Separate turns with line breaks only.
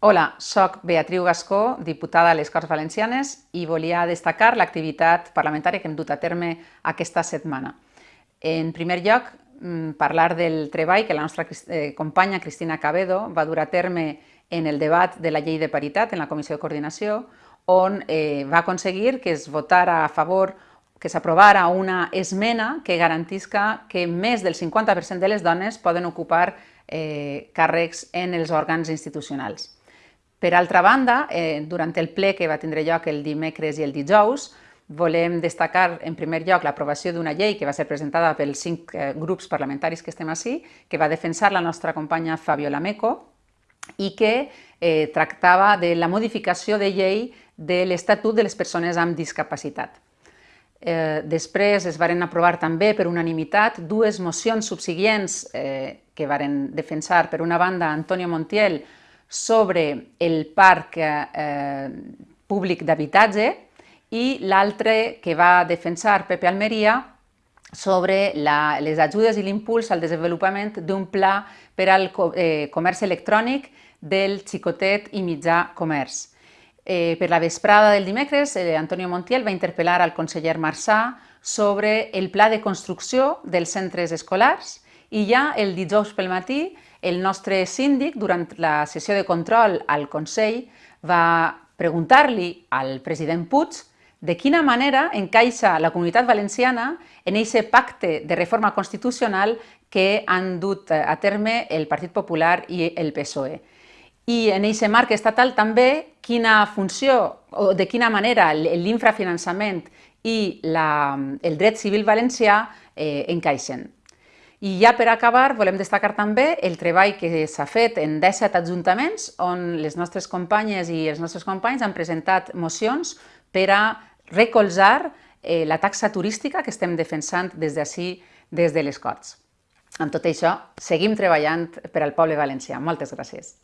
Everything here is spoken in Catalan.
Hola, soc Beatriu Gascó, diputada a les Corts Valencianes i volia destacar l'activitat parlamentària que hem dut a terme aquesta setmana. En primer lloc, mm, parlar del treball que la nostra eh, companya Cristina Cabedo va dur a terme en el debat de la llei de paritat en la Comissió de Coordinació, on eh, va aconseguir que es votara a favor que s'aprovara una esmena que garantisca que més del 50% de les dones poden ocupar eh, càrrecs en els òrgans institucionals. Per altra banda, eh, durant el ple que va tindre lloc el dimecres i el dijous, volem destacar en primer lloc l'aprovació d'una llei que va ser presentada pels cinc eh, grups parlamentaris que estem així, que va defensar la nostra companya Fabiola Meco i que eh, tractava de la modificació de llei de l'Estatut de les Persones amb Discapacitat. Eh, després es varen aprovar també per unanimitat dues mocions subsiguients eh, que varen defensar, per una banda, Antonio Montiel, sobre el parc eh, públic d'habitatge i l'altre que va defensar Pepe Almeria sobre la, les ajudes i l'impuls al desenvolupament d'un pla per al eh, comerç electrònic del xicotet i mitjà comerç. Eh, per la vesprada del dimecres, eh, Antonio Montiel va interpel·lar al conseller Marçà sobre el pla de construcció dels centres escolars i ja el dijous pel matí el nostre síndic, durant la sessió de control al Consell, va preguntar-li al president Puig de quina manera encaixa la comunitat valenciana en aquest pacte de reforma constitucional que han dut a terme el Partit Popular i el PSOE. I en aquest marc estatal també quina funció o de quina manera l'infrafinançament i la, el dret civil valencià eh, encaixen. I ja per acabar, volem destacar també el treball que s'ha fet en 17 ajuntaments on les nostres companyes i els nostres companys han presentat mocions per a recolzar eh, la taxa turística que estem defensant des d'ací, des de les Corts. Amb tot això, seguim treballant per al poble valencià. Moltes gràcies.